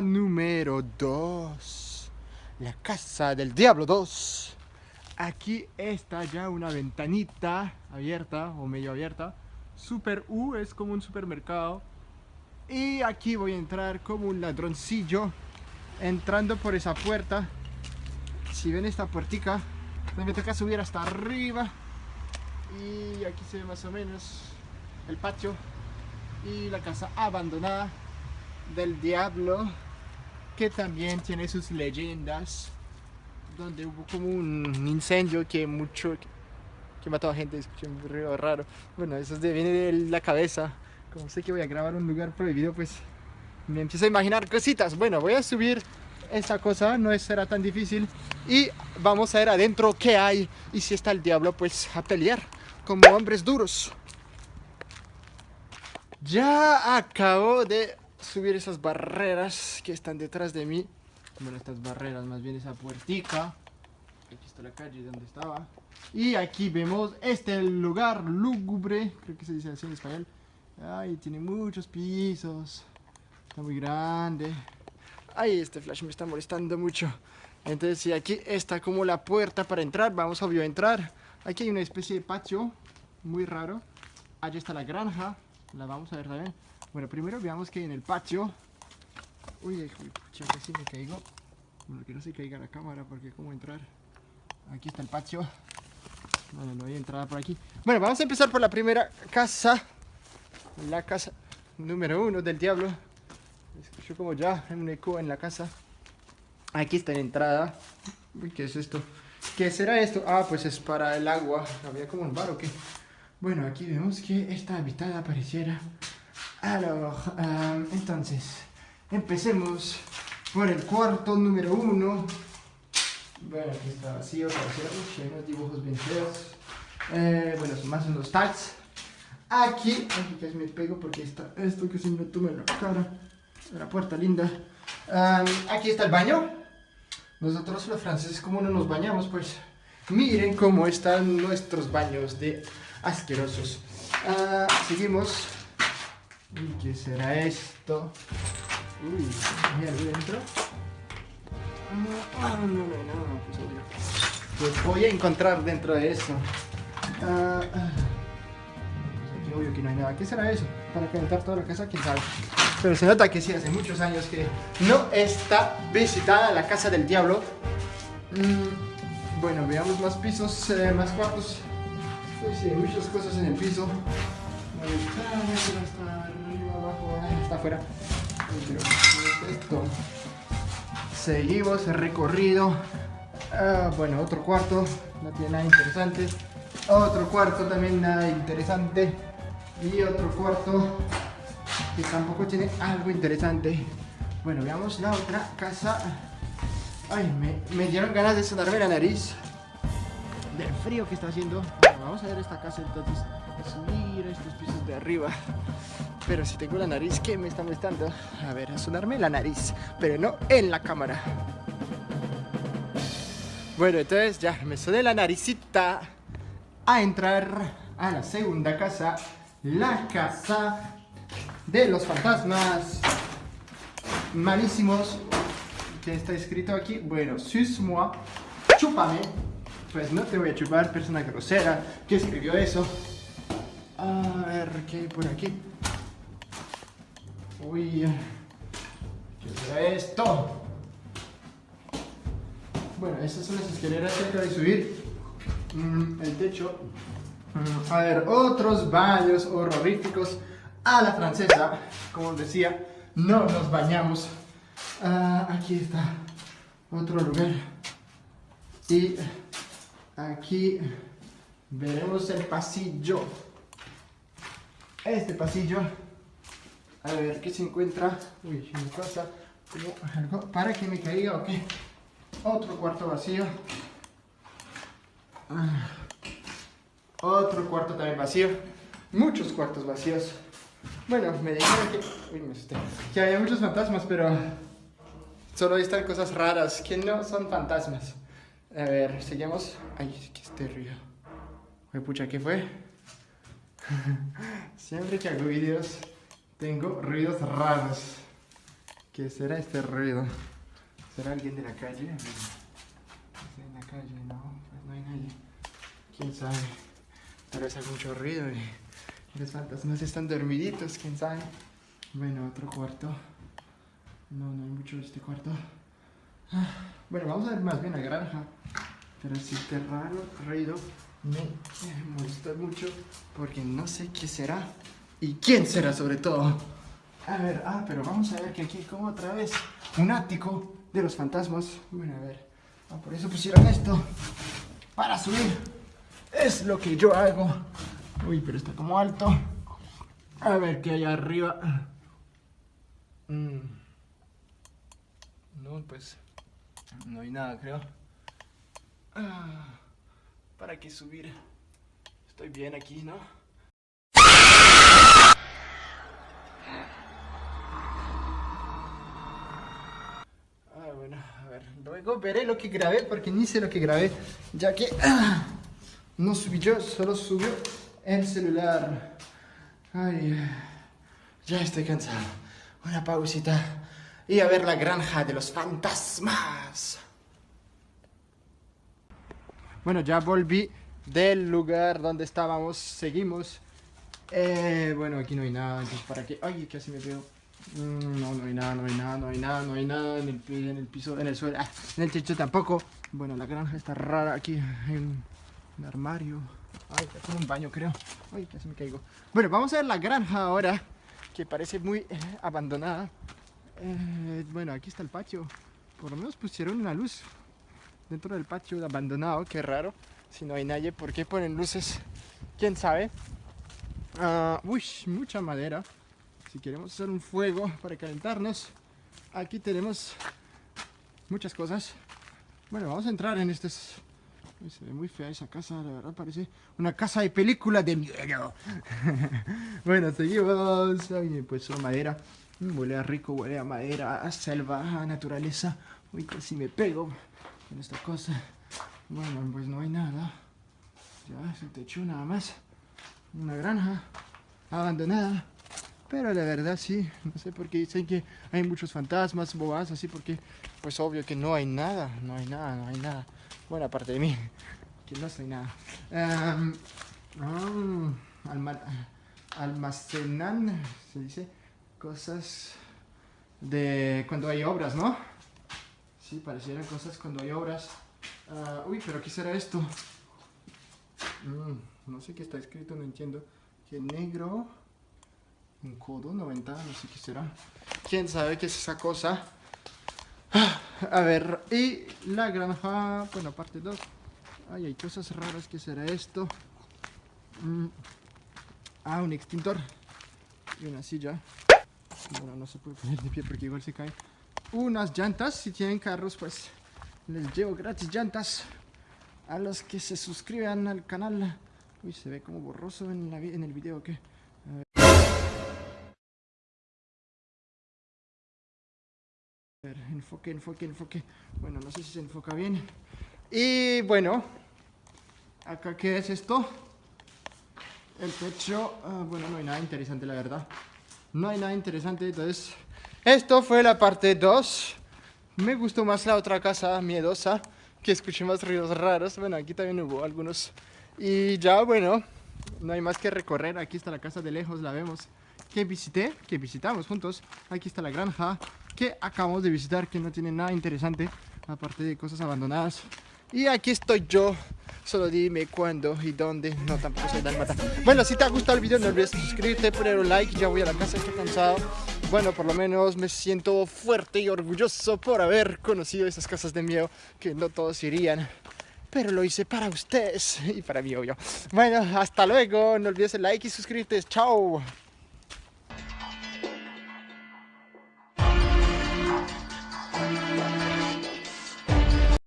número 2. La casa del diablo 2. Aquí está ya una ventanita abierta o medio abierta. Super U es como un supermercado. Y aquí voy a entrar como un ladroncillo. Entrando por esa puerta. Si ven esta puertica, me toca subir hasta arriba. Y aquí se ve más o menos el patio y la casa abandonada del diablo que también tiene sus leyendas donde hubo como un incendio que mucho que mató a gente, escuché un ruido raro. Bueno, eso viene de la cabeza. Como sé que voy a grabar un lugar prohibido, pues me empiezo a imaginar cositas. Bueno, voy a subir esta cosa, no será tan difícil. Y vamos a ver adentro qué hay. Y si está el diablo, pues a pelear como hombres duros. Ya acabo de subir esas barreras que están detrás de mí. Bueno, estas barreras, más bien esa puertica. Aquí está la calle donde estaba. Y aquí vemos este lugar lúgubre, creo que se dice así en español. Ay, tiene muchos pisos. Está muy grande. Ay, este flash me está molestando mucho. Entonces, si aquí está como la puerta para entrar, vamos obvio a entrar. Aquí hay una especie de patio muy raro. Allí está la granja, la vamos a ver también. Bueno, primero veamos que en el patio. Uy, pucha, casi me caigo. Bueno, que no se caiga la cámara porque cómo entrar. Aquí está el patio. Bueno, no hay entrada por aquí. Bueno, vamos a empezar por la primera casa. La casa número uno del diablo. Escucho como ya un eco en la casa. Aquí está la entrada. Uy, ¿qué es esto? ¿Qué será esto? Ah, pues es para el agua. Había como un bar o qué. Bueno, aquí vemos que está habitada pareciera Alors, euh, entonces, empecemos por el cuarto número uno. Bueno, aquí está vacío, parece, hay unos dibujos bien feos. Eh, bueno, son más unos tags. Aquí, aquí me pego porque está esto que se me en la cara. La puerta linda. Um, aquí está el baño. Nosotros los franceses, como no nos bañamos, pues miren cómo están nuestros baños de asquerosos. Uh, seguimos Uy, ¿qué será esto? Uy, ¿hay algo dentro? Ah, no, no, no, no, pues obvio. Pues voy a encontrar dentro de eso. Ah, ah. Pues aquí obvio que no hay nada. ¿Qué será eso? Para calentar toda la casa, quién sabe. Pero se nota que sí, hace muchos años que no está visitada la casa del diablo. Mm, bueno, veamos más pisos, eh, más cuartos. Uy, sí, muchas cosas en el piso. Está, afuera. Seguimos el recorrido. Ah, bueno, otro cuarto. No tiene nada interesante. Otro cuarto también nada interesante. Y otro cuarto que tampoco tiene algo interesante. Bueno, veamos la otra casa. Ay, me, me dieron ganas de sonarme la nariz del frío que está haciendo. vamos a ver esta casa entonces estos pisos de arriba. Pero si tengo la nariz que me está molestando, a ver, a sonarme la nariz, pero no en la cámara. Bueno, entonces ya me soné la naricita a entrar a la segunda casa, la casa de los fantasmas malísimos. que está escrito aquí? Bueno, sus-moi, chúpame. Pues no te voy a chupar, persona grosera que escribió eso. A ver, ¿qué hay por aquí? Uy, ¿qué será esto? Bueno, estas son las escaleras acabo de subir. Mm, el techo. Mm, a ver, otros baños horroríficos a la francesa. Como decía, no nos bañamos. Ah, aquí está otro lugar. Y aquí veremos el pasillo este pasillo. A ver qué se encuentra. Uy, mi cosa. algo para que me caiga o qué. Otro cuarto vacío. Ah. Otro cuarto también vacío. Muchos cuartos vacíos. Bueno, me dijeron que, uy, me que había muchos fantasmas, pero solo están cosas raras que no son fantasmas. A ver, seguimos. Ay, que este río. Uy, pucha, ¿qué fue? Siempre que hago vídeos tengo ruidos raros. ¿Qué será este ruido? ¿Será alguien de la calle? ¿Está en la calle? No, pues no hay nadie. ¿Quién sabe? Tal vez haga mucho ruido y los fantasmas están dormiditos, quién sabe. Bueno, otro cuarto. No, no hay mucho de este cuarto. Ah, bueno, vamos a ver más bien la granja. Pero si este raro ruido me molesta mucho porque no sé qué será y quién será sobre todo. A ver, ah, pero vamos a ver que aquí hay como otra vez un ático de los fantasmas. Bueno, a ver. Ah, por eso pusieron esto. Para subir. Es lo que yo hago. Uy, pero está como alto. A ver qué hay arriba. Mm. No, pues no hay nada, creo. Ah, ¿Para qué subir? Estoy bien aquí, ¿no? Ah, bueno, a ver, luego veré lo que grabé porque ni sé lo que grabé, ya que no subí yo, solo subió el celular. Ay, ya estoy cansado. Una pausita y a ver la granja de los fantasmas. Bueno, ya volví del lugar donde estábamos, seguimos. Eh, bueno, aquí no hay nada, entonces para qué... Ay, casi me veo. Mm, no, no hay nada, no hay nada, no hay nada, no hay nada en el, en el piso, en el suelo, ah, en el techo tampoco. Bueno, la granja está rara aquí, en un armario. Ay, es como un baño creo. Ay, casi me caigo. Bueno, vamos a ver la granja ahora, que parece muy eh, abandonada. Eh, bueno, aquí está el patio. Por lo menos pusieron una luz dentro del patio abandonado, qué raro. Si no hay nadie, ¿por qué ponen luces? ¿Quién sabe? Uh, uy, mucha madera. Si queremos hacer un fuego para calentarnos, aquí tenemos muchas cosas. Bueno, vamos a entrar en este... se ve muy fea esa casa, la verdad parece una casa de película de miedo. bueno, seguimos. Ay, pues son madera. Huele a rico, huele a madera, a selva, a naturaleza. Uy, casi me pego en esta cosa. Bueno, pues no hay nada. Ya es el techo nada más. Una granja abandonada. Pero la verdad sí, no sé por qué dicen que hay muchos fantasmas, bobas, así porque pues obvio que no hay nada, no hay nada, no hay nada. Bueno, aparte de mí, que no soy nada. Um, almacenan, se dice, cosas de cuando hay obras, ¿no? Sí, parecieran cosas cuando hay obras. Uh, uy, pero ¿qué será esto? Mm, no sé qué está escrito, no entiendo. Que negro, un codo 90, no sé qué será. ¿Quién sabe qué es esa cosa? Ah, a ver, y la granja, bueno, parte 2. Ay, hay cosas raras, ¿qué será esto? Mm, ah, un extintor y una silla. Bueno, no se puede poner de pie porque igual se cae. Unas llantas, si tienen carros, pues les llevo gratis llantas a los que se suscriban al canal. Uy, se ve como borroso en, la, en el video, ¿qué? A ver, enfoque, enfoque, enfoque. Bueno, no sé si se enfoca bien. Y bueno, acá qué es esto. El techo, ah, bueno, no hay nada interesante la verdad. No hay nada interesante, entonces... Esto fue la parte 2. Me gustó más la otra casa miedosa, que escuché más ruidos raros. Bueno, aquí también hubo algunos. Y ya, bueno, no hay más que recorrer. Aquí está la casa de lejos, la vemos. Que visité, que visitamos juntos. Aquí está la granja que acabamos de visitar, que no tiene nada interesante, aparte de cosas abandonadas. Y aquí estoy yo. Solo dime cuándo y dónde. No, tampoco soy dalmata. Bueno, si te ha gustado el video, no olvides suscribirte, poner un like. Ya voy a la casa, estoy cansado. Bueno, por lo menos me siento fuerte y orgulloso por haber conocido esas casas de miedo que no todos irían. Pero lo hice para ustedes y para mí, obvio. Bueno, hasta luego. No olvides el like y suscribirte. Chao.